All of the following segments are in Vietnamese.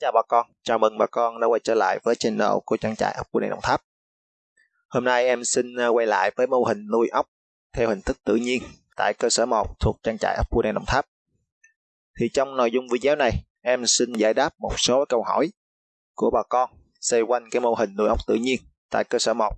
chào bà con, chào mừng bà con đã quay trở lại với channel của trang trại ốc của Đồng Tháp. Hôm nay em xin à, quay lại với mô hình nuôi ốc theo hình thức tự nhiên tại cơ sở 1 thuộc trang trại ốc của Đồng Tháp. Thì trong nội dung video này, em xin giải đáp một số câu hỏi của bà con xoay quanh cái mô hình nuôi ốc tự nhiên tại cơ sở 1.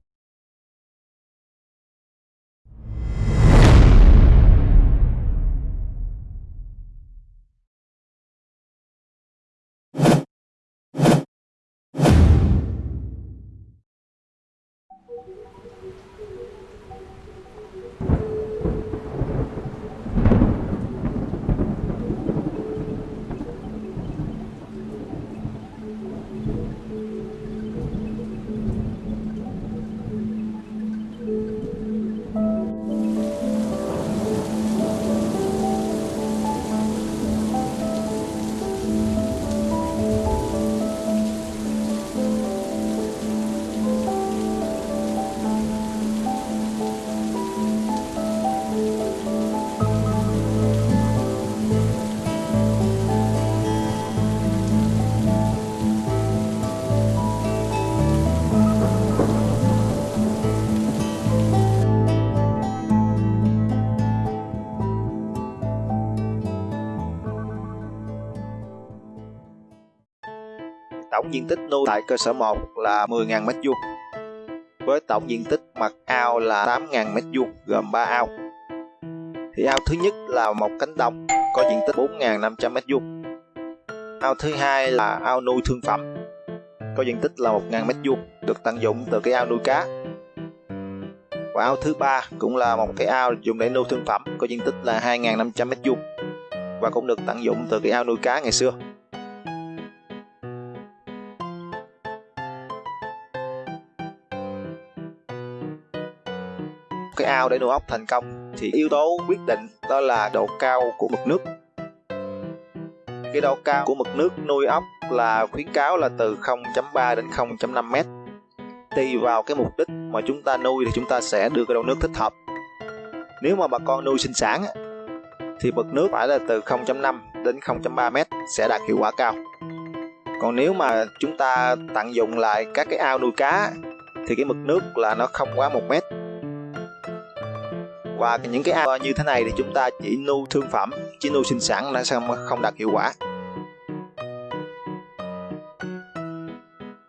Tổng diện tích nuôi tại cơ sở 1 là 10.000 m2 với tổng diện tích mặt ao là 8.000 m2 gồm 3 ao. Thì ao thứ nhất là một cánh đồng, có diện tích 4.500 m2. Ao thứ hai là ao nuôi thương phẩm, có diện tích là 1.000 m2 được tận dụng từ cái ao nuôi cá. Và ao thứ ba cũng là một cái ao dùng để nuôi thương phẩm, có diện tích là 2.500 m2 và cũng được tận dụng từ cái ao nuôi cá ngày xưa. Cái ao để nuôi ốc thành công, thì yếu tố quyết định đó là độ cao của mực nước. Cái độ cao của mực nước nuôi ốc là khuyến cáo là từ 0.3 đến 0.5 mét. Tùy vào cái mục đích mà chúng ta nuôi thì chúng ta sẽ đưa cái độ nước thích hợp. Nếu mà bà con nuôi sinh sản thì mực nước phải là từ 0.5 đến 0.3 mét sẽ đạt hiệu quả cao. Còn nếu mà chúng ta tận dụng lại các cái ao nuôi cá thì cái mực nước là nó không quá một mét và những cái ao như thế này thì chúng ta chỉ nuôi thương phẩm, chỉ nuôi sinh sản nó sẽ không đạt hiệu quả.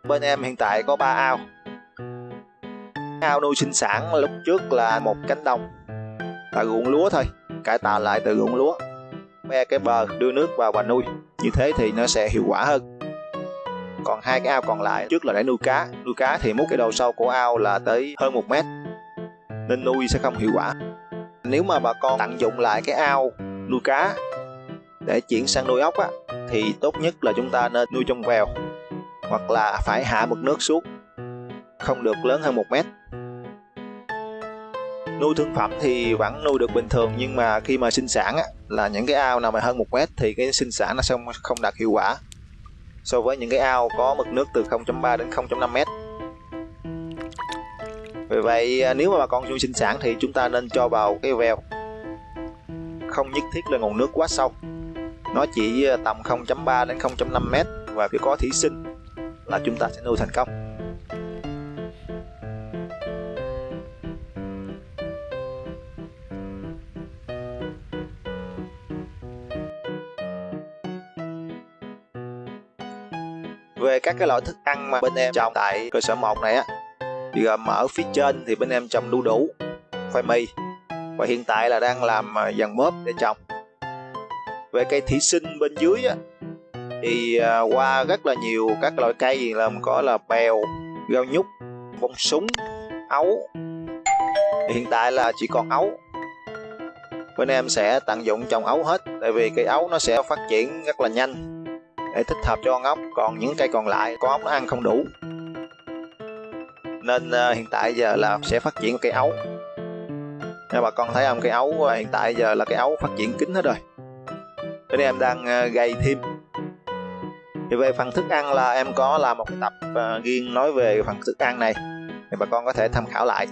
Bên em hiện tại có 3 ao. Ao nuôi sinh sản lúc trước là một cánh đồng, là ruộng lúa thôi, cải tạo lại từ ruộng lúa ve cái bờ, đưa nước vào và nuôi. Như thế thì nó sẽ hiệu quả hơn. Còn hai cái ao còn lại, trước là để nuôi cá. Nuôi cá thì múc cái đầu sâu của ao là tới hơn một mét, nên nuôi sẽ không hiệu quả nếu mà bà con tận dụng lại cái ao nuôi cá để chuyển sang nuôi ốc á thì tốt nhất là chúng ta nên nuôi trong vèo hoặc là phải hạ mực nước xuống không được lớn hơn một mét. Nuôi thương phẩm thì vẫn nuôi được bình thường nhưng mà khi mà sinh sản á, là những cái ao nào mà hơn một mét thì cái sinh sản nó sẽ không đạt hiệu quả so với những cái ao có mực nước từ 0.3 đến 0.5 mét vậy à, nếu mà bà con nuôi sinh sản thì chúng ta nên cho vào cái vèo không nhất thiết là nguồn nước quá sâu. Nó chỉ à, tầm 0.3 đến 0.5 mét và phải có thủy sinh là chúng ta sẽ nuôi thành công. Về các cái loại thức ăn mà bên em trồng tại cơ sở 1 này á thì mở ở phía trên thì bên em trồng đu đủ. Khoai mì. Và hiện tại là đang làm à, dàn mớp để trồng. Về cây thủy sinh bên dưới á, thì à, qua rất là nhiều các loại cây làm có là bèo rau nhút bông súng ấu. Hiện tại là chỉ còn ấu. Bên em sẽ tận dụng trồng ấu hết tại vì cây ấu nó sẽ phát triển rất là nhanh để thích hợp cho con ốc. Còn những cây còn lại con ốc nó ăn không đủ nên uh, hiện tại giờ là sẽ phát triển cây ấu. Nha bà con thấy không cây ấu uh, hiện tại giờ là cây ấu phát triển kín hết rồi. Nên em đang uh, thêm. Thì về phần thức ăn là em có làm một cái tập uh, riêng nói về phần thức ăn này. Thì bà con có thể tham khảo lại.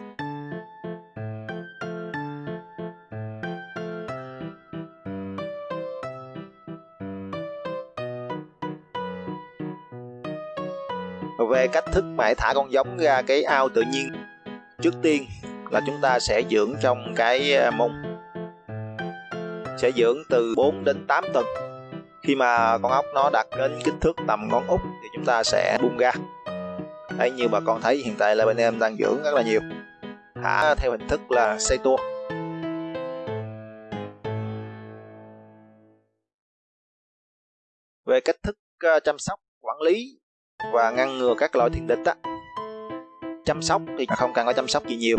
Về cách thức mà thả con giống ra cái ao tự nhiên trước tiên là chúng ta sẽ dưỡng trong cái à, mông sẽ dưỡng từ 4 đến 8 tuần. Khi mà con ốc nó đạt đến kích thước tầm ngón út thì chúng ta sẽ buông ra. Đấy, như bà con thấy hiện tại là bên em đang dưỡng rất là nhiều. Thả theo hình thức là xây tua. Về cách thức à, chăm sóc, quản lý và ngăn ngừa các loại thiên địch á. Chăm sóc thì không cần có chăm sóc gì nhiều.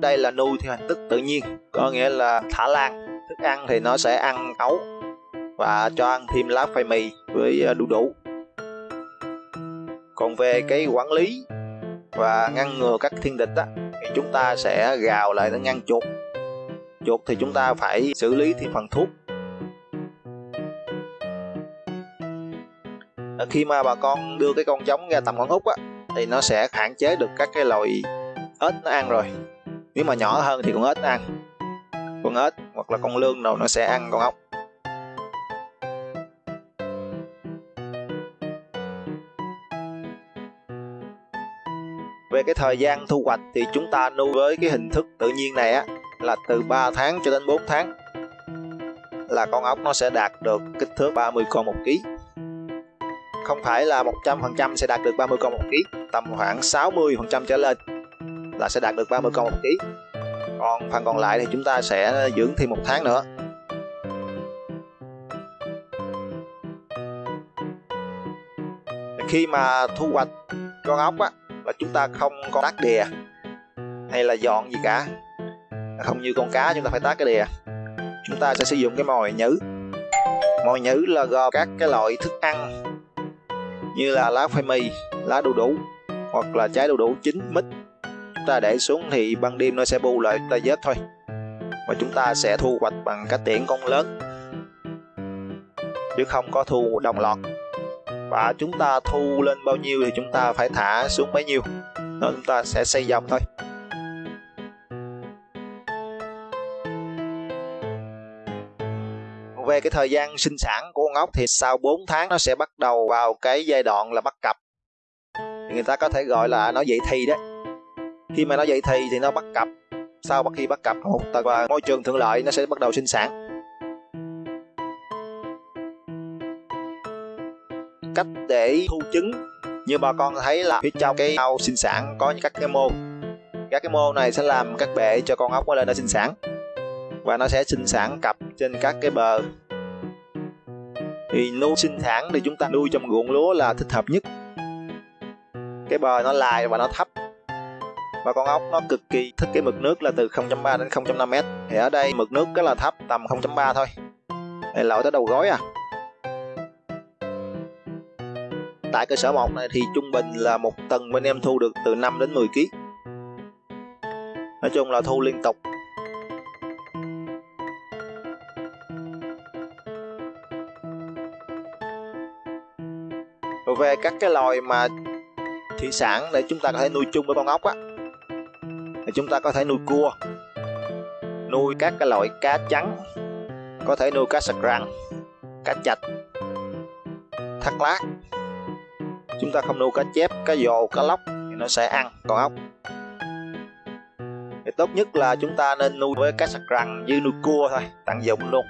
Đây là nuôi theo hình thức tự nhiên, có nghĩa là thả lan. Thức ăn thì nó sẽ ăn ấu và cho ăn thêm lá khoai mì với à, đu đủ. Còn về cái quản lý và ngăn ngừa các thiên địch á, thì chúng ta sẽ gào lại để ngăn chuột. Chuột thì chúng ta phải xử lý thêm phần thuốc. Khi mà bà con đưa cái con giống ra tầm con út á, thì nó sẽ hạn chế được các cái loại ếch nó ăn rồi. Nếu mà nhỏ hơn thì con ếch ăn. Con ếch hoặc là con lương nào nó sẽ ăn con ốc. Về cái thời gian thu hoạch thì chúng ta nuôi với cái hình thức tự nhiên này á, là từ 3 tháng cho đến 4 tháng. Là con ốc nó sẽ đạt được kích thước 30 con một ký không phải là 100% sẽ đạt được 30 con một ký, tầm khoảng 60% trở lên là sẽ đạt được 30 con một ký. Còn phần còn lại thì chúng ta sẽ dưỡng thêm một tháng nữa. Khi mà thu hoạch con ốc á là chúng ta không có tác đìa hay là dọn gì cả, không như con cá chúng ta phải tác cái đìa chúng ta sẽ sử dụng cái mồi nhử. Mồi nhử là gồm các cái loại thức ăn như là lá khoai mì lá đu đủ, hoặc là trái đu đủ chín mít. Chúng ta để xuống thì ban đêm nó sẽ bu lại ta vết thôi. Và chúng ta sẽ thu hoạch bằng cách tiễn con lớn. Chứ không có thu đồng loạt. Và chúng ta thu lên bao nhiêu thì chúng ta phải thả xuống bấy nhiêu. Nên chúng ta sẽ xây dòng thôi. Cái thời gian sinh sản của con ốc thì sau 4 tháng nó sẽ bắt đầu vào cái giai đoạn là bắt cặp. Người ta có thể gọi là nó dậy thì đấy. Khi mà nó dậy thì thì nó bắt cặp. Sau khi bắt cặp, một tầng và môi trường thuận lợi nó sẽ bắt đầu sinh sản. Cách để thu trứng, như bà con thấy là phía trong cái ao sinh sản có những các cái mô. Các cái mô này sẽ làm các bệ cho con ốc lên nó sinh sản. Và nó sẽ sinh sản cặp trên các cái bờ thì nuôi sinh sản thì chúng ta nuôi trong ruộng lúa là thích hợp nhất. Cái bờ nó lại và nó thấp. Và con ốc nó cực kỳ thích cái mực nước là từ 0.3 đến 0.5 mét. Thì ở đây mực nước rất là thấp, tầm 0.3 thôi. Đây lội tới đầu gối à? Tại cơ sở một này thì trung bình là một tầng, bên em thu được từ 5 đến 10 kg nói chung là thu liên tục. Về các cái loài mà thủy sản để chúng ta có thể nuôi chung với con ốc á. Thì chúng ta có thể nuôi cua, nuôi các cái loại cá trắng, có thể nuôi cá sặc răng, cá chạch, thắt lát. Chúng ta không nuôi cá chép, cá dồ, cá lóc thì nó sẽ ăn con ốc. Thì tốt nhất là chúng ta nên nuôi với cá sặc răng như nuôi cua thôi tận dụng luôn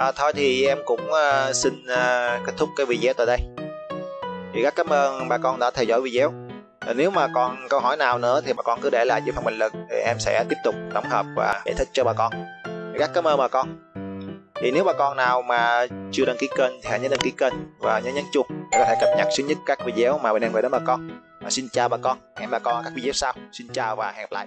à, thôi thì em cũng uh, xin uh, kết thúc cái video tại đây. Thì rất cảm ơn bà con đã theo dõi video. À, nếu mà còn câu hỏi nào nữa thì bà con cứ để lại dưới phần bình luận thì em sẽ tiếp tục tổng hợp và giải thích cho bà con. Rất cảm ơn bà con. Thì nếu bà con nào mà chưa đăng ký kênh thì hãy nhớ đăng ký kênh và nhớ nhấn chuông để có thể cập nhật sớm nhất các video mà bên em gửi đến bà con. Và xin chào bà con. Hẹn bà con ở các video sau. Xin chào và hẹn gặp lại.